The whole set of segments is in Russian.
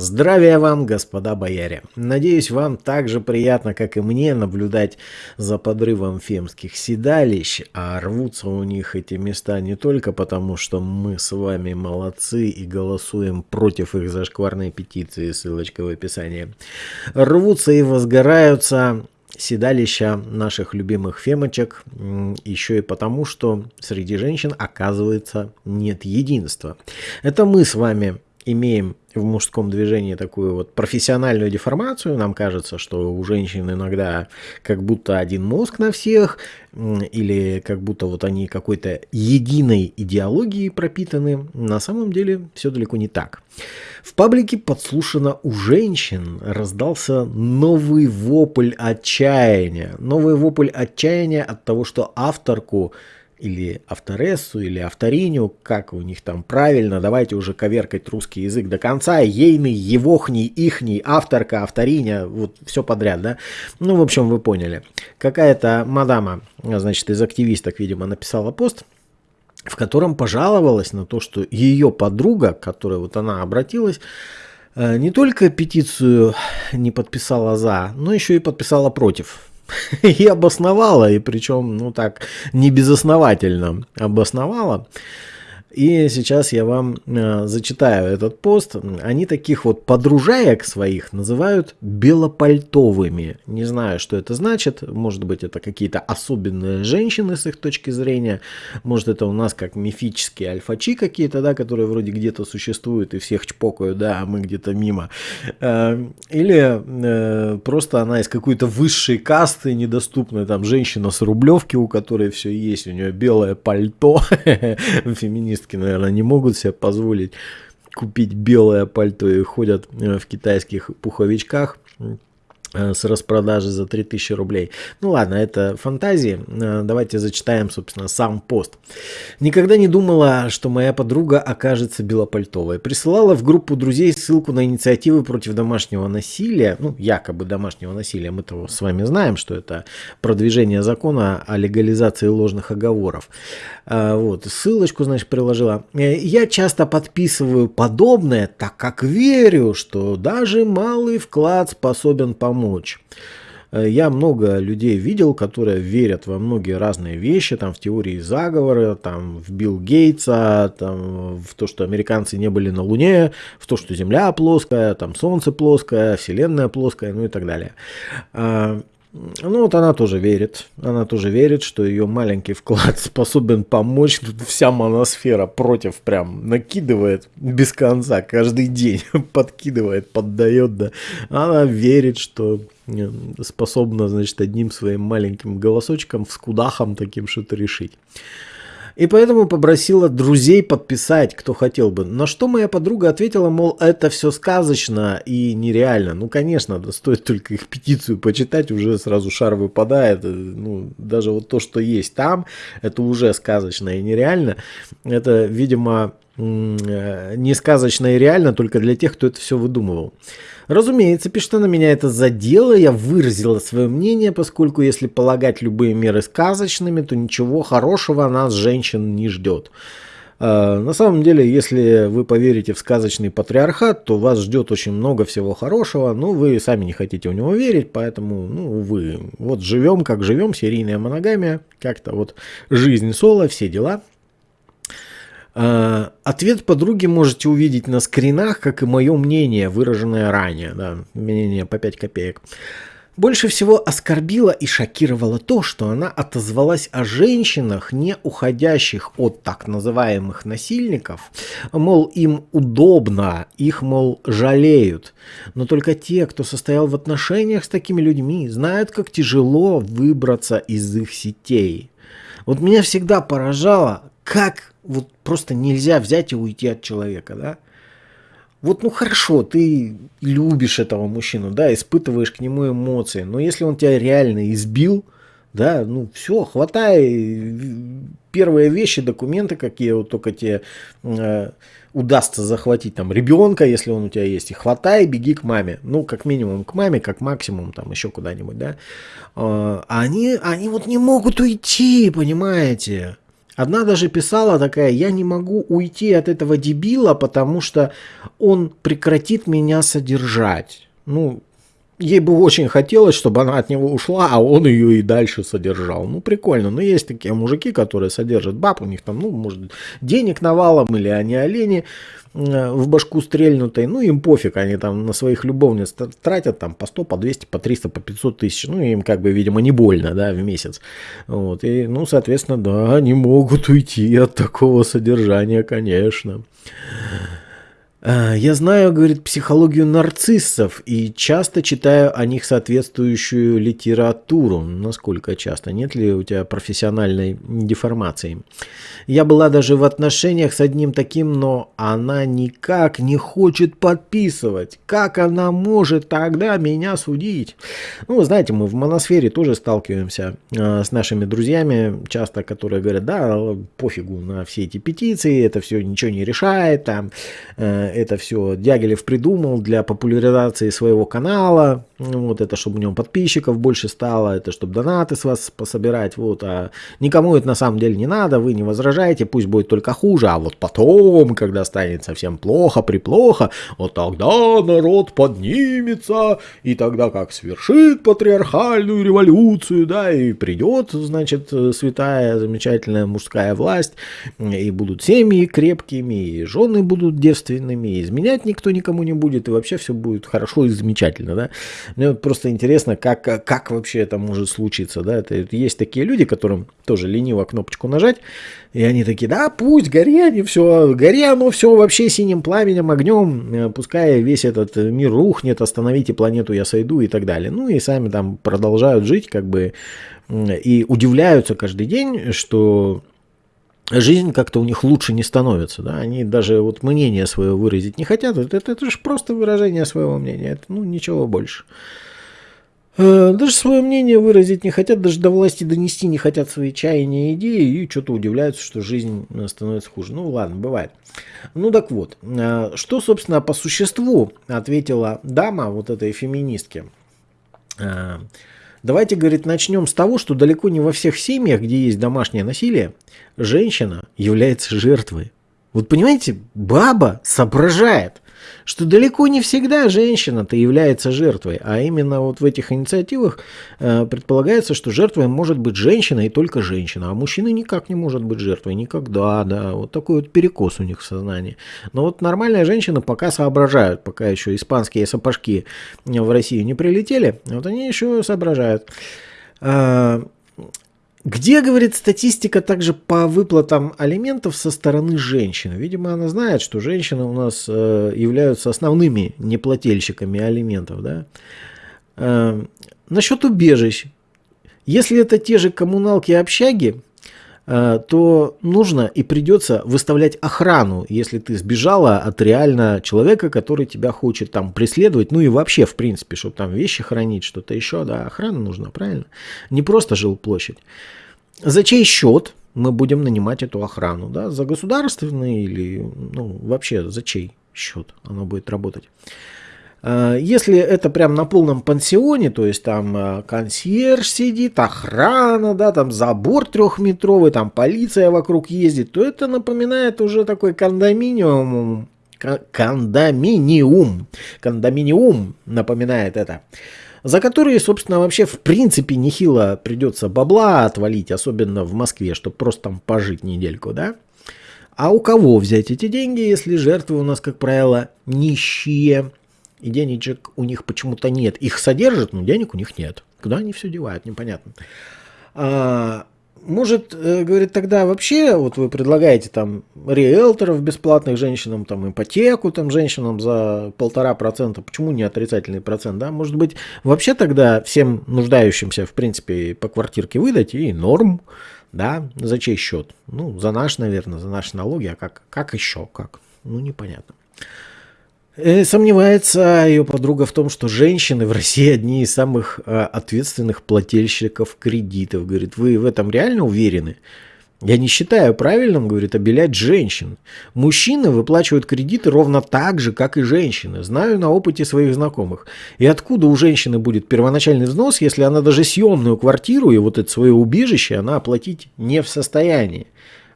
Здравия вам, господа бояре! Надеюсь, вам так же приятно, как и мне, наблюдать за подрывом фемских седалищ, а рвутся у них эти места не только потому, что мы с вами молодцы и голосуем против их зашкварной петиции, ссылочка в описании. Рвутся и возгораются седалища наших любимых фемочек еще и потому, что среди женщин, оказывается, нет единства. Это мы с вами имеем в мужском движении такую вот профессиональную деформацию. Нам кажется, что у женщин иногда как будто один мозг на всех, или как будто вот они какой-то единой идеологией пропитаны. На самом деле все далеко не так. В паблике подслушано у женщин раздался новый вопль отчаяния. Новый вопль отчаяния от того, что авторку или авторессу, или авториню, как у них там правильно, давайте уже коверкать русский язык до конца, ейный, егохний, ихний, авторка, авториня, вот все подряд, да. Ну, в общем, вы поняли. Какая-то мадама, значит, из активисток, видимо, написала пост, в котором пожаловалась на то, что ее подруга, к которой вот она обратилась, э, не только петицию не подписала за, но еще и подписала против. И обосновала, и причем, ну так, не безосновательно обосновала. И сейчас я вам э, зачитаю этот пост. Они таких вот подружаек своих называют белопальтовыми. Не знаю, что это значит. Может быть, это какие-то особенные женщины с их точки зрения. Может, это у нас как мифические альфачи какие-то, да, которые вроде где-то существуют и всех чпокают, да, а мы где-то мимо. Э, или э, просто она из какой-то высшей касты недоступной, там, женщина с Рублевки, у которой все есть, у нее белое пальто, феминист феминистки, наверное, не могут себе позволить купить белое пальто и ходят э, в китайских пуховичках. Э, с распродажи за 3000 рублей. Ну ладно, это фантазии. Э, давайте зачитаем, собственно, сам пост. Никогда не думала, что моя подруга окажется белопальтовой. Присылала в группу друзей ссылку на инициативы против домашнего насилия. Ну, якобы домашнего насилия. Мы-то с вами знаем, что это продвижение закона о легализации ложных оговоров. Э, вот, ссылочку, значит, приложила. Я часто подписываю подобное, так как верю, что даже малый вклад способен помочь помочь. Э, я много людей видел, которые верят во многие разные вещи, там в теории заговора, там в Билл Гейтса, там в то, что американцы не были на Луне, в то, что Земля плоская, там Солнце плоское, Вселенная плоская, ну и так далее. Ну вот она тоже верит, она тоже верит, что ее маленький вклад способен помочь. Тут вся моносфера против прям накидывает без конца, каждый день подкидывает, поддает, да. Она верит, что э, способна, значит, одним своим маленьким голосочком, вскудахом таким что-то решить. И поэтому попросила друзей подписать, кто хотел бы. На что моя подруга ответила, мол, это все сказочно и нереально. Ну, конечно, стоит только их петицию почитать, уже сразу шар выпадает. Ну, даже вот то, что есть там, это уже сказочно и нереально. Это, видимо, Э, не сказочно и реально только для тех, кто это все выдумывал. Разумеется, пишет она, меня это задело, я выразила свое мнение, поскольку если полагать любые меры сказочными, то ничего хорошего нас, женщин, не ждет. Э, на самом деле, если вы поверите в сказочный патриархат, то вас ждет очень много всего хорошего, но вы сами не хотите в него верить, поэтому, ну, вы вот живем, как живем, серийная моногамия, как-то вот жизнь соло, все дела – ответ подруги можете увидеть на скринах, как и мое мнение, выраженное ранее. Да, мнение по 5 копеек. Больше всего оскорбило и шокировало то, что она отозвалась о женщинах, не уходящих от так называемых насильников, мол, им удобно, их, мол, жалеют. Но только те, кто состоял в отношениях с такими людьми, знают, как тяжело выбраться из их сетей. Вот меня всегда поражало, как вот просто нельзя взять и уйти от человека, да? Вот, ну хорошо, ты любишь этого мужчину, да, испытываешь к нему эмоции, но если он тебя реально избил, да, ну все, хватай первые вещи, документы, какие вот только тебе э, удастся захватить, там, ребенка, если он у тебя есть, и хватай, беги к маме, ну, как минимум к маме, как максимум, там, еще куда-нибудь, да, э, они, они вот не могут уйти, понимаете, Одна даже писала такая, я не могу уйти от этого дебила, потому что он прекратит меня содержать. Ну, ей бы очень хотелось, чтобы она от него ушла, а он ее и дальше содержал. Ну, прикольно. Но есть такие мужики, которые содержат баб, у них там, ну, может, денег навалом, или они олени э, в башку стрельнутой, ну им пофиг, они там на своих любовниц тратят там по 100, по 200, по 300, по 500 тысяч, ну им как бы, видимо, не больно, да, в месяц, вот, и, ну, соответственно, да, они могут уйти от такого содержания, конечно. А, я знаю, говорит, психологию нарциссов и часто читаю о них соответствующую литературу. Насколько часто? Нет ли у тебя профессиональной деформации? Я была даже в отношениях с одним таким, но она никак не хочет подписывать. Как она может тогда меня судить? Ну, знаете, мы в моносфере тоже сталкиваемся э, с нашими друзьями, часто которые говорят, да, пофигу на все эти петиции, это все ничего не решает, там, э, это все Дягилев придумал для популяризации своего канала, вот это, чтобы у него подписчиков больше стало, это чтобы донаты с вас пособирать, вот, а никому это на самом деле не надо, вы не возражаете, пусть будет только хуже, а вот потом, когда станет совсем плохо, приплохо, вот тогда народ поднимется, и тогда как свершит патриархальную революцию, да, и придет, значит, святая, замечательная мужская власть, и будут семьи крепкими, и жены будут девственными, и изменять никто никому не будет, и вообще все будет хорошо и замечательно, да. Мне вот просто интересно, как, как вообще это может случиться, да. Это есть такие люди, которым тоже лениво кнопочку нажать, и они такие, да, пусть, гори они все, гори оно все вообще синим пламенем, огнем, э, пускай весь этот мир рухнет, остановите планету, я сойду и так далее. Ну и сами там продолжают жить, как бы, и удивляются каждый день, что жизнь как-то у них лучше не становится, да, они даже вот мнение свое выразить не хотят, это, это, это же просто выражение своего мнения, это, ну, ничего больше. Э, даже свое мнение выразить не хотят, даже до власти донести не хотят свои чаяния и идеи, и что-то удивляются, что жизнь э, становится хуже. Ну ладно, бывает. Ну так вот, э, что, собственно, по существу ответила дама вот этой феминистке. Давайте, говорит, начнем с того, что далеко не во всех семьях, где есть домашнее насилие, женщина является жертвой. Вот понимаете, баба соображает что далеко не всегда женщина-то является жертвой, а именно вот в этих инициативах э, предполагается, что жертвой может быть женщина и только женщина, а мужчина никак не может быть жертвой, никогда, да, вот такой вот перекос у них в сознании. Но вот нормальные женщины пока соображают, пока еще испанские сапожки в Россию не прилетели, вот они еще соображают. Где, говорит, статистика также по выплатам алиментов со стороны женщин? Видимо, она знает, что женщины у нас э, являются основными неплательщиками алиментов. Да? Э, насчет убежищ. Если это те же коммуналки и общаги, то нужно и придется выставлять охрану, если ты сбежала от реально человека, который тебя хочет там преследовать, ну и вообще, в принципе, чтобы там вещи хранить, что-то еще, да, охрана нужна, правильно? Не просто жилплощадь. За чей счет мы будем нанимать эту охрану, да, за государственный или, ну, вообще за чей счет она будет работать? А, если это прям на полном пансионе, то есть там а, консьерж сидит, охрана, да, там забор трехметровый, там полиция вокруг ездит, то это напоминает уже такой кондоминиум, кондоминиум, кондоминиум напоминает это. За которые, собственно, вообще в принципе нехило придется бабла отвалить, особенно в Москве, чтобы просто там пожить недельку, да? А у кого взять эти деньги, если жертвы у нас, как правило, нищие, и денежек у них почему-то нет. Их содержат, но денег у них нет. Куда они все девают, непонятно. А, может, э, говорит, тогда вообще, вот вы предлагаете там риэлторов бесплатных женщинам, там ипотеку там женщинам за полтора процента, почему не отрицательный процент, да? Может быть, вообще тогда всем нуждающимся, в принципе, по квартирке выдать и норм, да? За чей счет? Ну, за наш, наверное, за наши налоги, а как, как еще, как? Ну, непонятно. Э, сомневается ее подруга в том, что женщины в России одни из самых э, ответственных плательщиков кредитов. Говорит, вы в этом реально уверены? Я не считаю правильным, говорит, обелять женщин. Мужчины выплачивают кредиты ровно так же, как и женщины. Знаю на опыте своих знакомых. И откуда у женщины будет первоначальный взнос, если она даже съемную квартиру и вот это свое убежище она оплатить не в состоянии?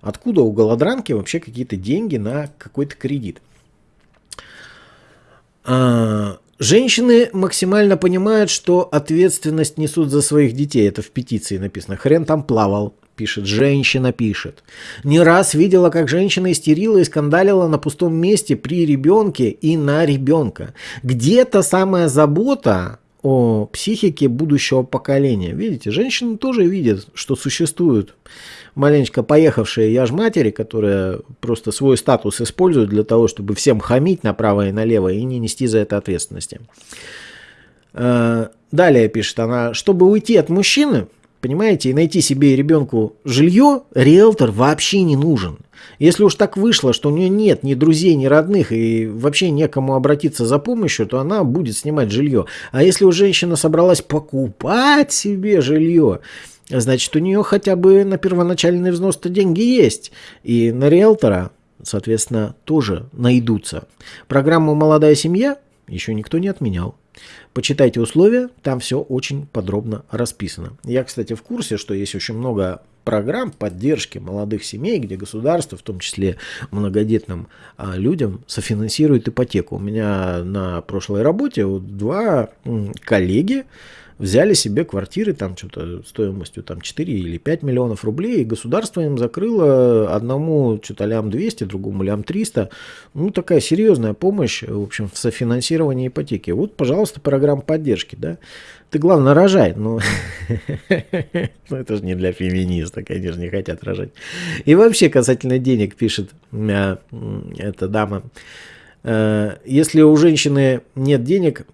Откуда у голодранки вообще какие-то деньги на какой-то кредит? А, женщины максимально понимают, что ответственность несут за своих детей. Это в петиции написано. Хрен там плавал пишет, женщина пишет. Не раз видела, как женщина истерила и скандалила на пустом месте при ребенке и на ребенка. Где-то самая забота о психике будущего поколения. Видите, женщины тоже видят, что существуют маленечко поехавшие я ж матери, которые просто свой статус используют для того, чтобы всем хамить направо и налево и не нести за это ответственности. Э, далее пишет она, чтобы уйти от мужчины, Понимаете, и найти себе и ребенку жилье, риэлтор вообще не нужен. Если уж так вышло, что у нее нет ни друзей, ни родных и вообще некому обратиться за помощью, то она будет снимать жилье. А если у женщины собралась покупать себе жилье, значит у нее хотя бы на первоначальный взнос-то деньги есть. И на риэлтора, соответственно, тоже найдутся. Программу «Молодая семья» еще никто не отменял. Почитайте условия, там все очень подробно расписано. Я, кстати, в курсе, что есть очень много программ поддержки молодых семей, где государство, в том числе многодетным а, людям, софинансирует ипотеку. У меня на прошлой работе вот два коллеги, взяли себе квартиры там что-то стоимостью там 4 или 5 миллионов рублей, и государство им закрыло одному что-то лям 200, другому лям 300. Ну, такая серьезная помощь, в общем, в софинансировании ипотеки. Вот, пожалуйста, программа поддержки, да. Ты, главное, рожай. Ну, ну, это же не для феминисток, они же не хотят рожать. И вообще, касательно денег, пишет э, эта дама, э, если у женщины нет денег,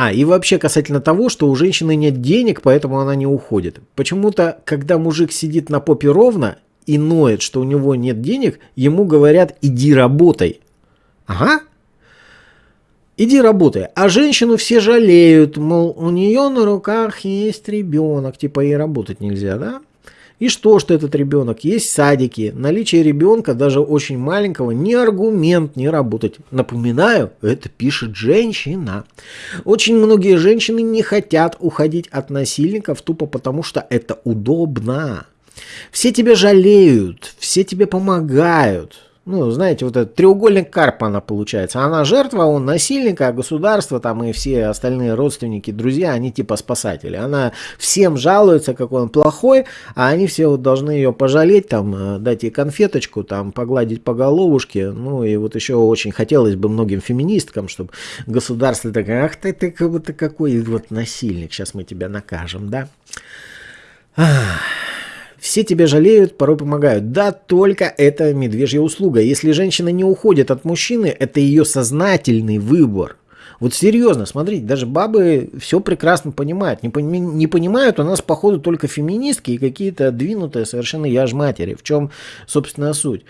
а, и вообще касательно того, что у женщины нет денег, поэтому она не уходит. Почему-то, когда мужик сидит на попе ровно и ноет, что у него нет денег, ему говорят «иди работай». Ага. Иди работай. А женщину все жалеют, мол, у нее на руках есть ребенок, типа ей работать нельзя, да? И что, что этот ребенок? Есть садики. Наличие ребенка, даже очень маленького, не аргумент не работать. Напоминаю, это пишет женщина. Очень многие женщины не хотят уходить от насильников тупо потому, что это удобно. Все тебя жалеют, все тебе помогают ну, знаете, вот этот треугольник Карпана получается. Она жертва, он насильник, а государство там и все остальные родственники, друзья, они типа спасатели. Она всем жалуется, какой он плохой, а они все вот должны ее пожалеть, там, э, дать ей конфеточку, там, погладить по головушке. Ну, и вот еще очень хотелось бы многим феминисткам, чтобы государство такое, ах ты, ты, ты какой вот насильник, сейчас мы тебя накажем, да? Ах. Все тебя жалеют, порой помогают. Да, только это медвежья услуга. Если женщина не уходит от мужчины, это ее сознательный выбор. Вот серьезно, смотрите, даже бабы все прекрасно понимают. Не, пони, не понимают у нас, походу, только феминистки и какие-то двинутые совершенно яж матери. В чем, собственно, суть?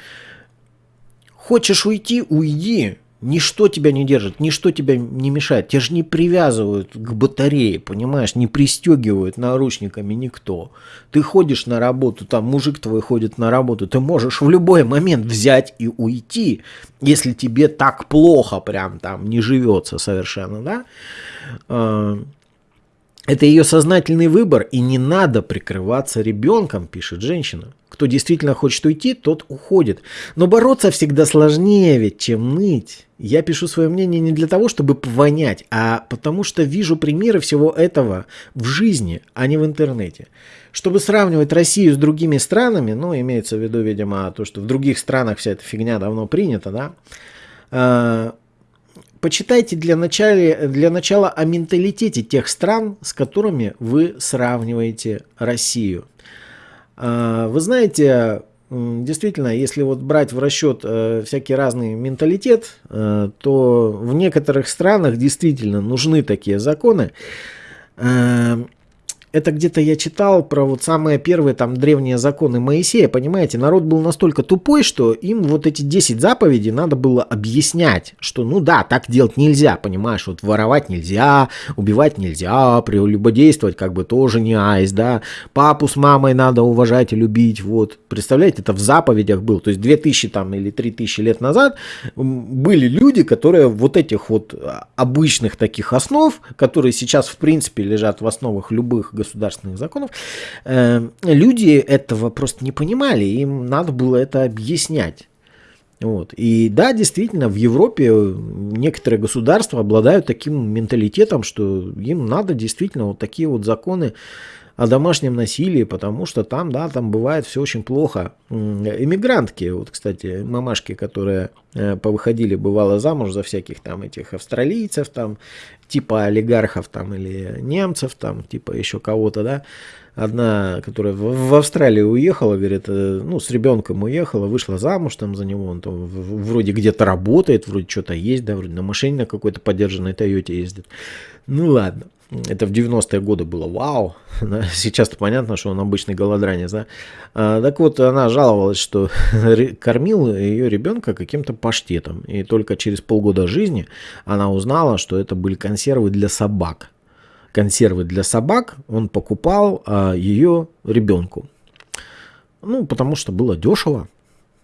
Хочешь уйти, уйди. Ничто тебя не держит, ничто тебя не мешает. Тебя же не привязывают к батарее, понимаешь, не пристегивают наручниками никто. Ты ходишь на работу, там мужик твой ходит на работу, ты можешь в любой момент взять и уйти, если тебе так плохо прям там не живется совершенно, да? Это ее сознательный выбор, и не надо прикрываться ребенком, пишет женщина. Кто действительно хочет уйти, тот уходит. Но бороться всегда сложнее ведь, чем ныть. Я пишу свое мнение не для того, чтобы повонять, а потому что вижу примеры всего этого в жизни, а не в интернете. Чтобы сравнивать Россию с другими странами, ну, имеется в виду, видимо, то, что в других странах вся эта фигня давно принята, да, а, почитайте для начала, для начала о менталитете тех стран, с которыми вы сравниваете Россию. А, вы знаете, Действительно, если вот брать в расчет э, всякий разный менталитет, э, то в некоторых странах действительно нужны такие законы. Это где-то я читал про вот самые первые там древние законы Моисея, понимаете, народ был настолько тупой, что им вот эти 10 заповедей надо было объяснять, что ну да, так делать нельзя, понимаешь, вот воровать нельзя, убивать нельзя, прелюбодействовать как бы тоже не айс, да, папу с мамой надо уважать и любить, вот, представляете, это в заповедях был, то есть 2000 там или 3000 лет назад были люди, которые вот этих вот а, обычных таких основ, которые сейчас в принципе лежат в основах любых государственных законов, э, люди этого просто не понимали, им надо было это объяснять. Вот. И да, действительно, в Европе некоторые государства обладают таким менталитетом, что им надо действительно вот такие вот законы о домашнем насилии, потому что там, да, там бывает все очень плохо. Иммигрантки, вот, кстати, мамашки, которые э, повыходили, бывало, замуж за всяких там этих австралийцев, там, типа олигархов там или немцев, там, типа еще кого-то, да, одна, которая в, Австралию уехала, говорит, э, ну, с ребенком уехала, вышла замуж там за него, он там вроде где-то работает, вроде что-то есть, да, вроде на машине на какой-то поддержанной Тойоте ездит. Ну ладно. Это в 90-е годы было вау. Сейчас-то понятно, что он обычный голодранец. Да? А, так вот, она жаловалась, что кормил ее ребенка каким-то паштетом. И только через полгода жизни она узнала, что это были консервы для собак. Консервы для собак он покупал а, ее ребенку. Ну, потому что было дешево.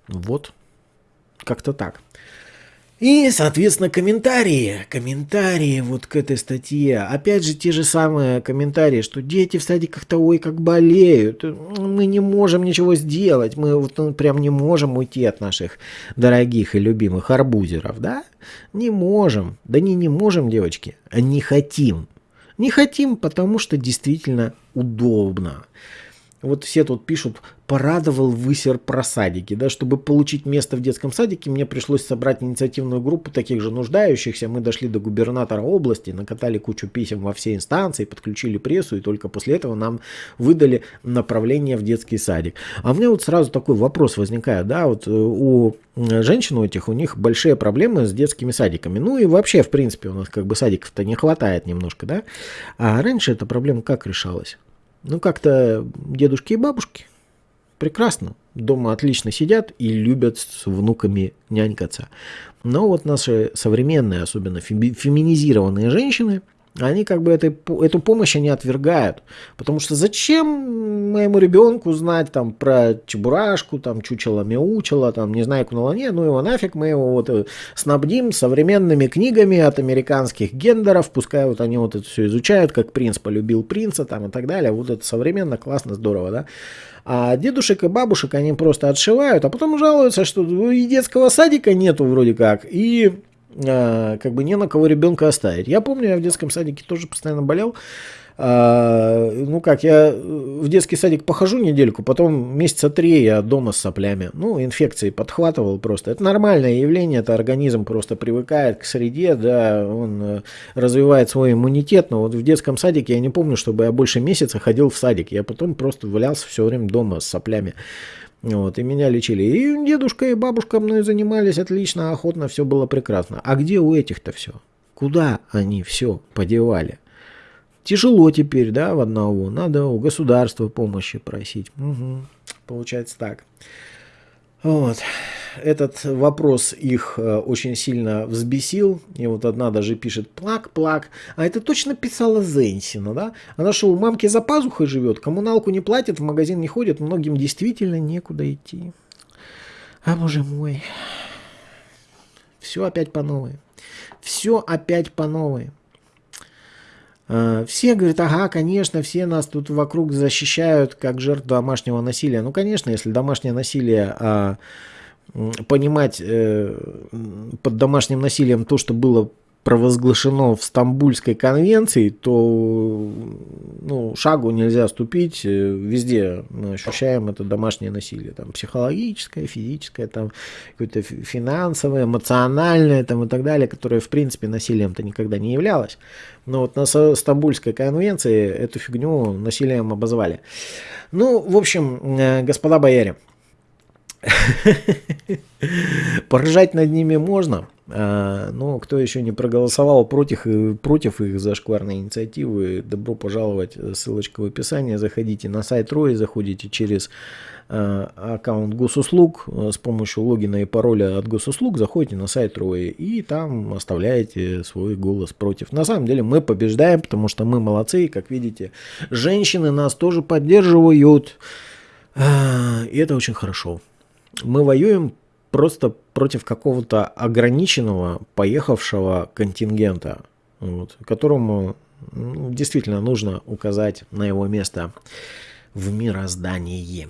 Вот. Как-то так. И, соответственно, комментарии. Комментарии вот к этой статье. Опять же, те же самые комментарии, что дети в садиках-то ой как болеют. Мы не можем ничего сделать. Мы вот ну, прям не можем уйти от наших дорогих и любимых арбузеров, да? Не можем. Да не не можем, девочки, а не хотим. Не хотим, потому что действительно удобно. Вот все тут пишут, порадовал высер про садики. Да, чтобы получить место в детском садике, мне пришлось собрать инициативную группу таких же нуждающихся. Мы дошли до губернатора области, накатали кучу писем во все инстанции, подключили прессу, и только после этого нам выдали направление в детский садик. А у меня вот сразу такой вопрос возникает, да, вот э, у женщин у этих, у них большие проблемы с детскими садиками. Ну и вообще, в принципе, у нас как бы садиков-то не хватает немножко, да. А раньше эта проблема как решалась? Ну, как-то дедушки и бабушки прекрасно. Дома отлично сидят и любят с внуками нянькаться. Но вот наши современные, особенно феминизированные женщины – они как бы этой, эту помощь они отвергают. Потому что зачем моему ребенку знать там про чебурашку, там чучело мяучело, там не знаю, на луне, ну его нафиг, мы его вот э, снабдим современными книгами от американских гендеров, пускай вот они вот это все изучают, как принц полюбил принца там и так далее. Вот это современно, классно, здорово, да. А дедушек и бабушек они просто отшивают, а потом жалуются, что и детского садика нету вроде как, и как бы не на кого ребенка оставить. Я помню, я в детском садике тоже постоянно болел. А, ну как, я в детский садик похожу недельку, потом месяца три я дома с соплями. Ну, инфекции подхватывал просто. Это нормальное явление, это организм просто привыкает к среде, да, он э, развивает свой иммунитет. Но вот в детском садике я не помню, чтобы я больше месяца ходил в садик. Я потом просто валялся все время дома с соплями. Вот, и меня лечили. И дедушка, и бабушка мной занимались отлично, охотно, все было прекрасно. А где у этих-то все? Куда они все подевали? Тяжело теперь, да, в одного. Надо у государства помощи просить. Угу. Получается так. Вот. Этот вопрос их э, очень сильно взбесил. И вот одна даже пишет плак-плак. А это точно писала Зенсина, да? Она что, у мамки за пазухой живет, коммуналку не платит, в магазин не ходит, многим действительно некуда идти. А боже мой. Все опять по новой. Все опять по новой. А, все говорят, ага, конечно, все нас тут вокруг защищают как жертв домашнего насилия. Ну, конечно, если домашнее насилие а, понимать э, под домашним насилием то, что было провозглашено в Стамбульской конвенции, то ну, шагу нельзя ступить. Э, везде мы ощущаем это домашнее насилие. Там, психологическое, физическое, там, какое-то финансовое, эмоциональное там, и так далее, которое в принципе насилием-то никогда не являлось. Но вот на Стамбульской конвенции эту фигню насилием обозвали. Ну, в общем, э, господа бояре, Поржать над ними можно, а, но кто еще не проголосовал против, против их зашкварной инициативы, добро пожаловать, ссылочка в описании, заходите на сайт Рои, заходите через а, аккаунт госуслуг. С помощью логина и пароля от госуслуг, заходите на сайт Рои и там оставляете свой голос против. На самом деле мы побеждаем, потому что мы молодцы, и как видите, женщины нас тоже поддерживают, а, и это очень хорошо мы воюем просто против какого-то ограниченного, поехавшего контингента, вот, которому действительно нужно указать на его место в мироздании.